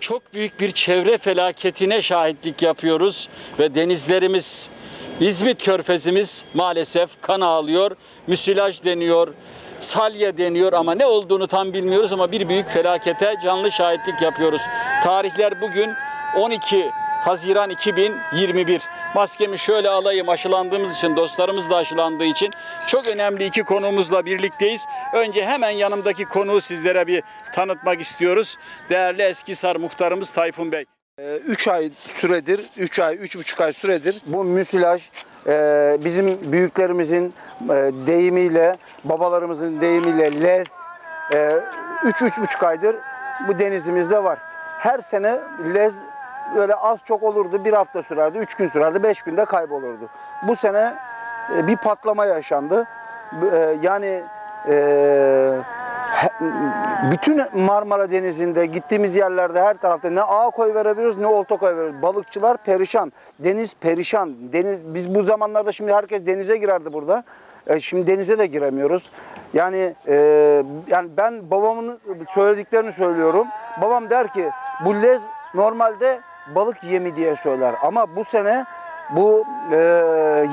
çok büyük bir çevre felaketine şahitlik yapıyoruz ve denizlerimiz İzmit Körfezimiz maalesef kan ağlıyor, müsilaj deniyor, salya deniyor ama ne olduğunu tam bilmiyoruz ama bir büyük felakete canlı şahitlik yapıyoruz. Tarihler bugün 12 Haziran 2021. Maskemi şöyle alayım aşılandığımız için, dostlarımız da aşılandığı için çok önemli iki konuğumuzla birlikteyiz. Önce hemen yanımdaki konuğu sizlere bir tanıtmak istiyoruz. Değerli Eskisar muhtarımız Tayfun Bey. 3 ay süredir, 3 ay, 3,5 ay süredir bu müsilaj e, bizim büyüklerimizin e, deyimiyle, babalarımızın deyimiyle lez 3-3,5 aydır bu denizimizde var. Her sene lez böyle az çok olurdu, bir hafta sürerdi, 3 gün sürerdi, 5 günde kaybolurdu. Bu sene e, bir patlama yaşandı. E, Yani e, bütün Marmara Denizi'nde gittiğimiz yerlerde her tarafta ne ağ koy verebiliyoruz ne olta koy veriyoruz. Balıkçılar perişan, deniz perişan. Deniz biz bu zamanlarda şimdi herkes denize girerdi burada. Şimdi denize de giremiyoruz. Yani e, yani ben babamın söylediklerini söylüyorum. Babam der ki bu lez normalde balık yemi diye söyler ama bu sene bu e,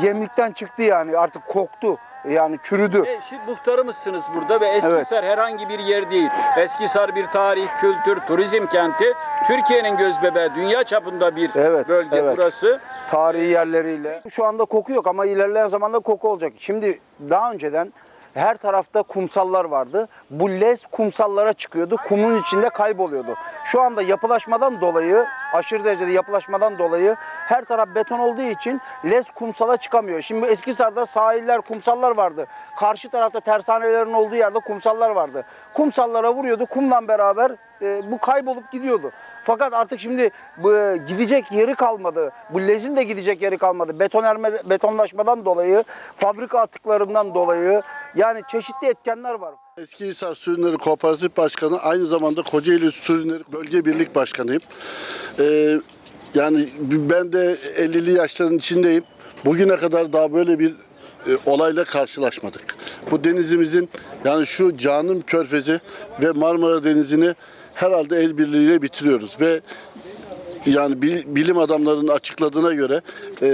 yemlikten çıktı yani artık koktu. Yani çürüdü. E, Şimdi muhtarımızsınız burada ve Eskisar herhangi bir yer değil. Eskisar bir tarih, kültür, turizm kenti. Türkiye'nin gözbebeği, dünya çapında bir Evet, bölge evet. burası. tarihi yerleriyle. Şu anda koku yok ama ilerleyen zamanda koku olacak. Şimdi daha önceden her tarafta kumsallar vardı. Bu lez kumsallara çıkıyordu. Kumun içinde kayboluyordu. Şu anda yapılaşmadan dolayı, aşırı derecede yapılaşmadan dolayı her taraf beton olduğu için lez kumsala çıkamıyor. Şimdi Eskisar'da sahiller, kumsallar vardı. Karşı tarafta tersanelerin olduğu yerde kumsallar vardı. Kumsallara vuruyordu. Kumla beraber e, bu kaybolup gidiyordu. Fakat artık şimdi bu, e, gidecek yeri kalmadı. Bu lezin de gidecek yeri kalmadı. Betonerme, betonlaşmadan dolayı, fabrika atıklarından dolayı yani çeşitli etkenler var. Eskihisar Sürünleri Kooperatif Başkanı aynı zamanda Kocaeli Sürünleri Bölge Birlik Başkanıyım. Ee, yani ben de 50'li yaşların içindeyim. Bugüne kadar daha böyle bir e, olayla karşılaşmadık. Bu denizimizin yani şu Canım Körfezi ve Marmara Denizi'ni herhalde el birliğiyle bitiriyoruz ve yani bil- bilim adamlarının açıkladığına göre e,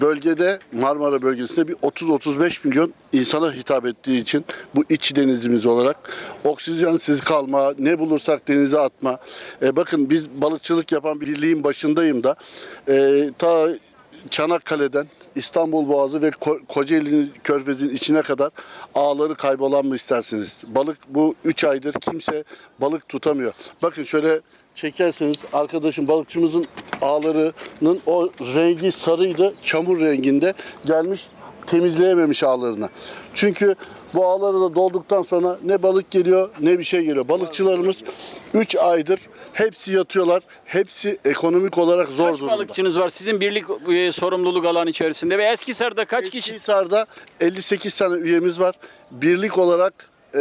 bölgede Marmara bölgesinde bir 30-35 milyon insana hitap ettiği için bu iç denizimiz olarak oksijensiz kalma, ne bulursak denize atma. E, bakın biz balıkçılık yapan bir birliğin başındayım da e, ta Çanakkale'den İstanbul Boğazı ve Ko- Kocaeli Körfezi'nin içine kadar ağları kaybolan mı istersiniz? Balık bu 3 aydır kimse balık tutamıyor. Bakın şöyle çekerseniz arkadaşım balıkçımızın ağlarının o rengi sarıydı. Çamur renginde gelmiş temizleyememiş ağlarını. Çünkü bu ağları da dolduktan sonra ne balık geliyor ne bir şey geliyor. Balıkçılarımız 3 aydır hepsi yatıyorlar. Hepsi ekonomik olarak zor Kaç durumda. balıkçınız var sizin birlik e, sorumluluk alanı içerisinde ve Eskisar'da kaç kişi? Eskihisar'da 58 tane üyemiz var. Birlik olarak e,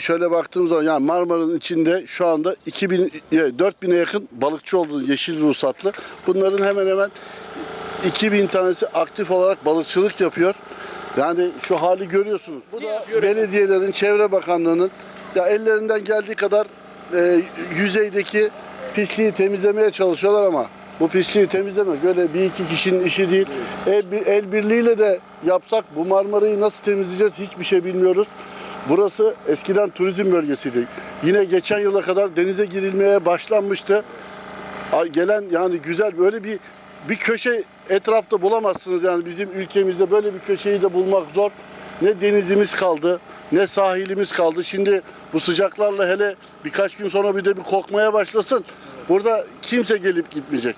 şöyle baktığımız zaman yani Marmara'nın içinde şu anda 2000 e, 4000'e yakın balıkçı olduğu yeşil ruhsatlı. Bunların hemen hemen 2000 tanesi aktif olarak balıkçılık yapıyor. Yani şu hali görüyorsunuz. Bu da belediyelerin, Çevre Bakanlığı'nın ya ellerinden geldiği kadar e, yüzeydeki pisliği temizlemeye çalışıyorlar ama bu pisliği temizlemek böyle bir iki kişinin işi değil. El, el birliğiyle de yapsak bu Marmara'yı nasıl temizleyeceğiz hiçbir şey bilmiyoruz. Burası eskiden turizm bölgesiydi. Yine geçen yıla kadar denize girilmeye başlanmıştı. Gelen yani güzel böyle bir bir köşe etrafta bulamazsınız yani bizim ülkemizde böyle bir köşeyi de bulmak zor. Ne denizimiz kaldı, ne sahilimiz kaldı. Şimdi bu sıcaklarla hele birkaç gün sonra bir de bir kokmaya başlasın. Burada kimse gelip gitmeyecek.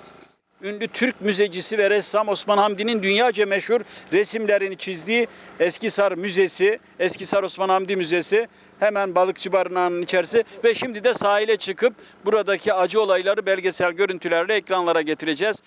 Ünlü Türk müzecisi ve ressam Osman Hamdi'nin dünyaca meşhur resimlerini çizdiği Eskisar Müzesi, Eskisar Osman Hamdi Müzesi hemen balıkçı barınağının içerisi ve şimdi de sahile çıkıp buradaki acı olayları belgesel görüntülerle ekranlara getireceğiz.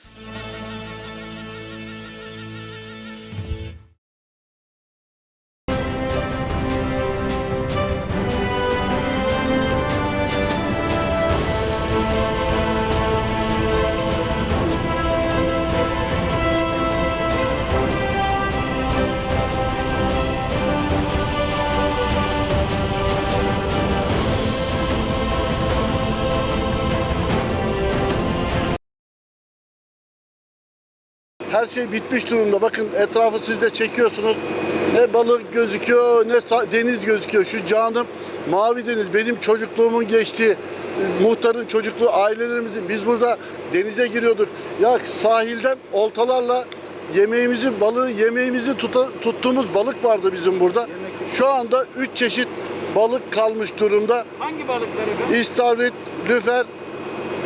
Her şey bitmiş durumda. Bakın etrafı siz de çekiyorsunuz. Ne balık gözüküyor ne deniz gözüküyor. Şu canım mavi deniz benim çocukluğumun geçtiği muhtarın çocukluğu ailelerimizin biz burada denize giriyorduk. Ya sahilden oltalarla yemeğimizi balığı yemeğimizi tuta- tuttuğumuz balık vardı bizim burada. Şu anda 3 çeşit balık kalmış durumda. Hangi balıklar efendim? İstavrit, lüfer,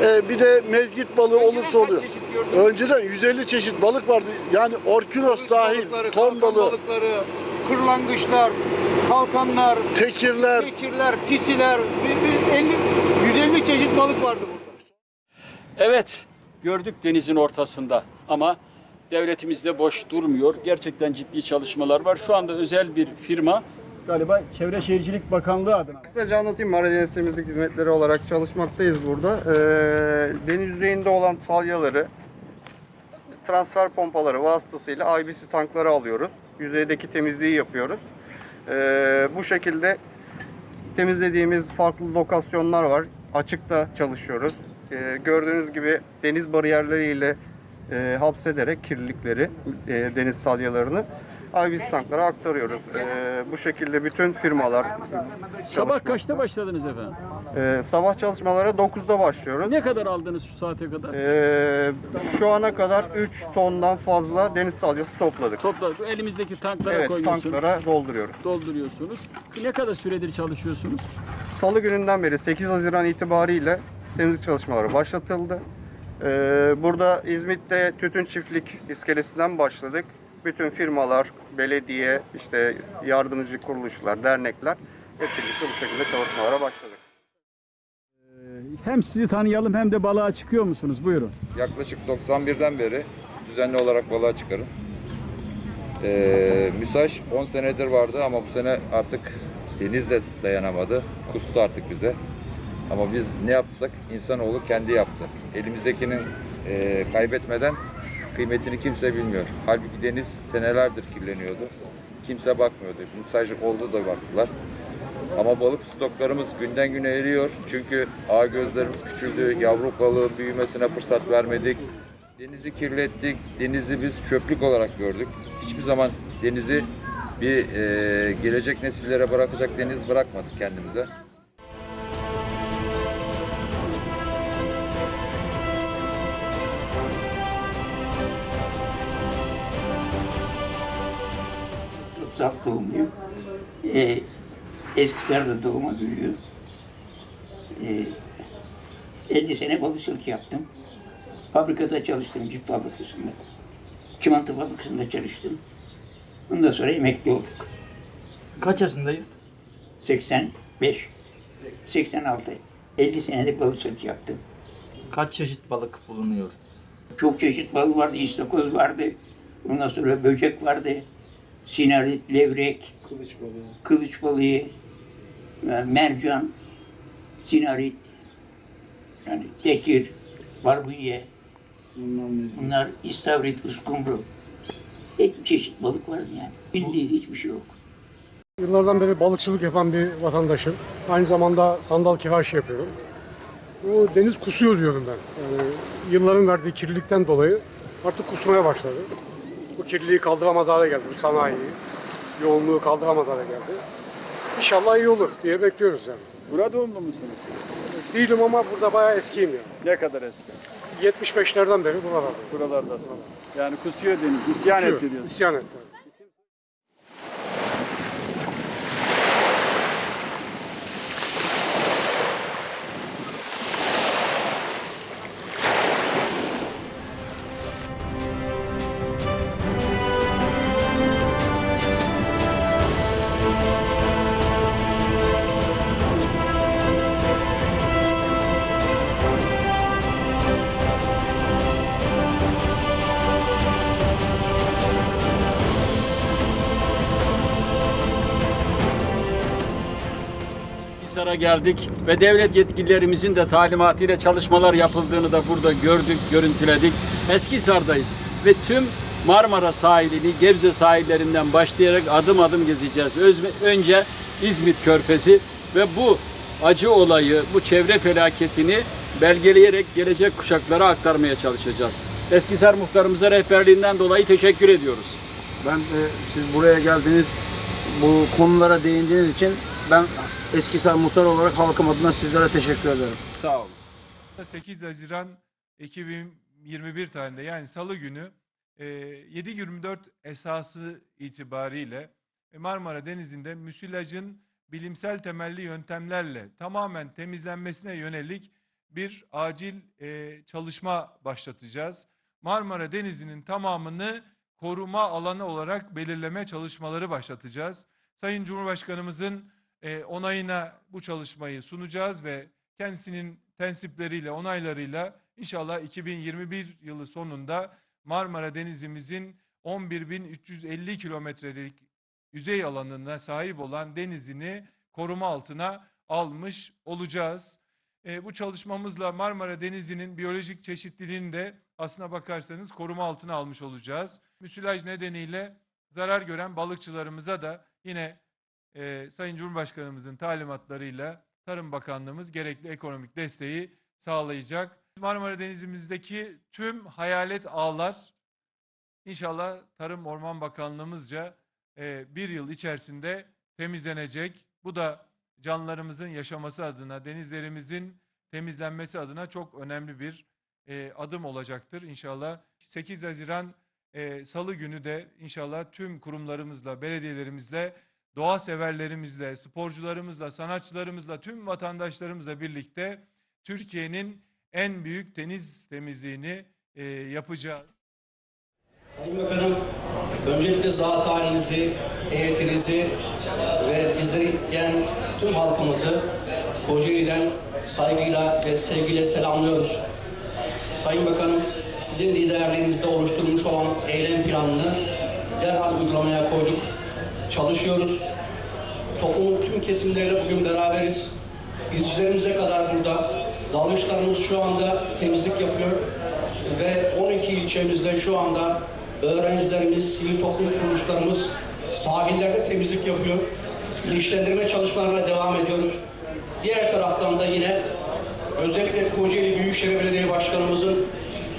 e, bir de mezgit balığı Önceden olursa oluyor. Önceden 150 çeşit balık vardı. Yani orkinos dahil, balıkları, ton kalkan balığı, balıkları, kırlangıçlar, kalkanlar, tekirler. tekirler, tisiler, bir- bir 50 150 çeşit balık vardı burada. Evet, gördük denizin ortasında ama devletimiz de boş durmuyor. Gerçekten ciddi çalışmalar var. Şu anda özel bir firma galiba Çevre Şehircilik Bakanlığı adına. Kısaca anlatayım. Maradeniz Temizlik Hizmetleri olarak çalışmaktayız burada. Ee, deniz yüzeyinde olan salyaları transfer pompaları vasıtasıyla IBC tankları alıyoruz. Yüzeydeki temizliği yapıyoruz. Ee, bu şekilde temizlediğimiz farklı lokasyonlar var. Açıkta çalışıyoruz. Ee, gördüğünüz gibi deniz bariyerleriyle e, hapsederek kirlilikleri, e, deniz salyalarını IBC tanklara aktarıyoruz. Ee, bu şekilde bütün firmalar Sabah kaçta başladınız efendim? ee, sabah çalışmalara 9'da başlıyoruz. Ne kadar aldınız şu saate kadar? Ee, şu ana kadar 3 tondan fazla deniz salyası topladık. Topladık. Elimizdeki tanklara Evet, koyuyorsunuz. tanklara dolduruyoruz. Dolduruyorsunuz. Ne kadar süredir çalışıyorsunuz? Salı gününden beri 8 Haziran itibariyle temizlik çalışmaları başlatıldı. Ee, burada İzmit'te tütün çiftlik iskelesinden başladık. Bütün firmalar, belediye, işte yardımcı kuruluşlar, dernekler hep birlikte bu şekilde çalışmalara başladık. Hem sizi tanıyalım hem de balığa çıkıyor musunuz? Buyurun. Yaklaşık 91'den beri düzenli olarak balığa çıkarım. Ee, müsaş 10 senedir vardı ama bu sene artık deniz de dayanamadı. Kustu artık bize. Ama biz ne yapsak insanoğlu kendi yaptı. Elimizdekinin e, kaybetmeden kıymetini kimse bilmiyor. Halbuki deniz senelerdir kirleniyordu. Kimse bakmıyordu. Müsaş oldu da baktılar. Ama balık stoklarımız günden güne eriyor. Çünkü ağ gözlerimiz küçüldü. Yavru balığın büyümesine fırsat vermedik. Denizi kirlettik. Denizi biz çöplük olarak gördük. Hiçbir zaman denizi bir e, gelecek nesillere bırakacak deniz bırakmadık kendimize. Uzak doğumluyum. Ee, Eskisar'da doğuma büyüyor. Ee, 50 sene balıkçılık yaptım. Fabrikada çalıştım, cip fabrikasında. Çimento fabrikasında çalıştım. Ondan sonra emekli olduk. Kaç yaşındayız? 85, 86, 50 senelik balıkçılık yaptım. Kaç çeşit balık bulunuyor? Çok çeşit balık vardı, istakoz vardı. Ondan sonra böcek vardı. Sinarit, levrek, kılıç balığı, kılıç balığı, e, mercan, sinarit, yani tekir, barbunya. Bunlar istavrit, uskumru. Hep çeşit balık vardı yani. Bildiği hiçbir şey yok. Yıllardan beri balıkçılık yapan bir vatandaşım. Aynı zamanda sandal kivaş yapıyorum. Bu deniz kusuyor diyorum ben. Yani yılların verdiği kirlilikten dolayı artık kusmaya başladı. Bu kirliliği kaldıramaz hale geldi bu sanayi. Yoğunluğu kaldıramaz hale geldi. İnşallah iyi olur diye bekliyoruz yani. Burada doğumlu musunuz? Değilim ama burada bayağı eskiyim yani. Ne kadar eski? 75'lerden beri buralardayım. Buralardasınız. Yani kusuyor deniz. İsyan Kusuyor, etti diyorsunuz. İsyan etti. Hisar'a geldik ve devlet yetkililerimizin de talimatıyla çalışmalar yapıldığını da burada gördük, görüntüledik. Eskisar'dayız ve tüm Marmara sahilini, Gebze sahillerinden başlayarak adım adım gezeceğiz. Özme- Önce İzmit Körfezi ve bu acı olayı, bu çevre felaketini belgeleyerek gelecek kuşaklara aktarmaya çalışacağız. Eskisar muhtarımıza rehberliğinden dolayı teşekkür ediyoruz. Ben e, siz buraya geldiniz, bu konulara değindiğiniz için ben Eskisar Muhtar olarak halkım adına sizlere teşekkür ederim. Sağ olun. 8 Haziran 2021 tarihinde yani Salı günü e, 7-24 esası itibariyle e, Marmara Denizi'nde müsilajın bilimsel temelli yöntemlerle tamamen temizlenmesine yönelik bir acil e, çalışma başlatacağız. Marmara Denizi'nin tamamını koruma alanı olarak belirleme çalışmaları başlatacağız. Sayın Cumhurbaşkanımızın e, onayına bu çalışmayı sunacağız ve kendisinin tensipleriyle, onaylarıyla inşallah 2021 yılı sonunda Marmara Denizimizin 11.350 kilometrelik yüzey alanına sahip olan denizini koruma altına almış olacağız. E, bu çalışmamızla Marmara Denizi'nin biyolojik çeşitliliğini de aslına bakarsanız koruma altına almış olacağız. Müsilaj nedeniyle zarar gören balıkçılarımıza da yine e, Sayın Cumhurbaşkanımızın talimatlarıyla Tarım Bakanlığımız gerekli ekonomik desteği sağlayacak. Marmara Denizimizdeki tüm hayalet ağlar inşallah Tarım Orman Bakanlığımızca e, bir yıl içerisinde temizlenecek. Bu da canlılarımızın yaşaması adına, denizlerimizin temizlenmesi adına çok önemli bir e, adım olacaktır. İnşallah 8 Haziran e, Salı günü de inşallah tüm kurumlarımızla, belediyelerimizle doğa severlerimizle, sporcularımızla, sanatçılarımızla, tüm vatandaşlarımızla birlikte Türkiye'nin en büyük deniz temizliğini e, yapacağız. Sayın Bakanım, öncelikle zat halinizi, heyetinizi ve bizleri izleyen tüm halkımızı Kocaeli'den saygıyla ve sevgiyle selamlıyoruz. Sayın Bakanım, sizin liderliğinizde oluşturmuş olan eylem planını derhal uygulamaya koyduk. Çalışıyoruz. Toplumun tüm kesimleriyle bugün beraberiz. İzcilerimize kadar burada. Dalgıçlarımız şu anda temizlik yapıyor ve 12 ilçemizde şu anda öğrencilerimiz, sivil toplum kuruluşlarımız sahillerde temizlik yapıyor. Bilinçlendirme çalışmalarına devam ediyoruz. Diğer taraftan da yine özellikle Kocaeli Büyükşehir Belediye Başkanımızın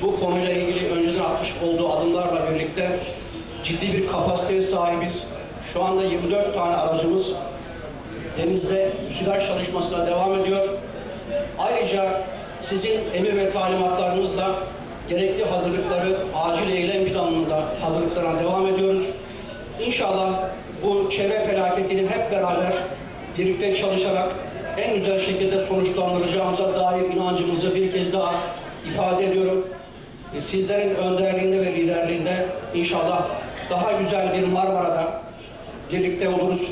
bu konuyla ilgili önceden atmış olduğu adımlarla birlikte ciddi bir kapasiteye sahibiz. Şu anda 24 tane aracımız denizde müsilaj çalışmasına devam ediyor. Ayrıca sizin emir ve talimatlarınızla gerekli hazırlıkları acil eylem planında hazırlıklarına devam ediyoruz. İnşallah bu çevre felaketini hep beraber birlikte çalışarak en güzel şekilde sonuçlandıracağımıza dair inancımızı bir kez daha ifade ediyorum. E, Sizlerin önderliğinde ve liderliğinde inşallah daha güzel bir Marmara'da birlikte oluruz.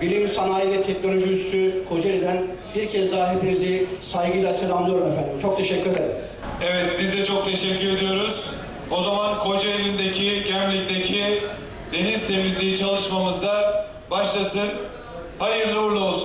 Bilim, Sanayi ve Teknoloji Üssü Kocaeli'den bir kez daha hepinizi saygıyla selamlıyorum efendim. Çok teşekkür ederim. Evet, biz de çok teşekkür ediyoruz. O zaman Kocaeli'ndeki, Gemlik'teki deniz temizliği çalışmamız da başlasın. Hayırlı uğurlu olsun.